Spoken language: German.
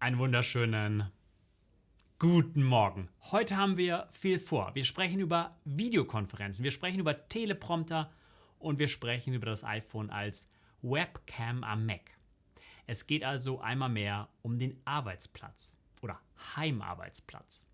Einen wunderschönen guten Morgen. Heute haben wir viel vor. Wir sprechen über Videokonferenzen, wir sprechen über Teleprompter und wir sprechen über das iPhone als Webcam am Mac. Es geht also einmal mehr um den Arbeitsplatz oder Heimarbeitsplatz.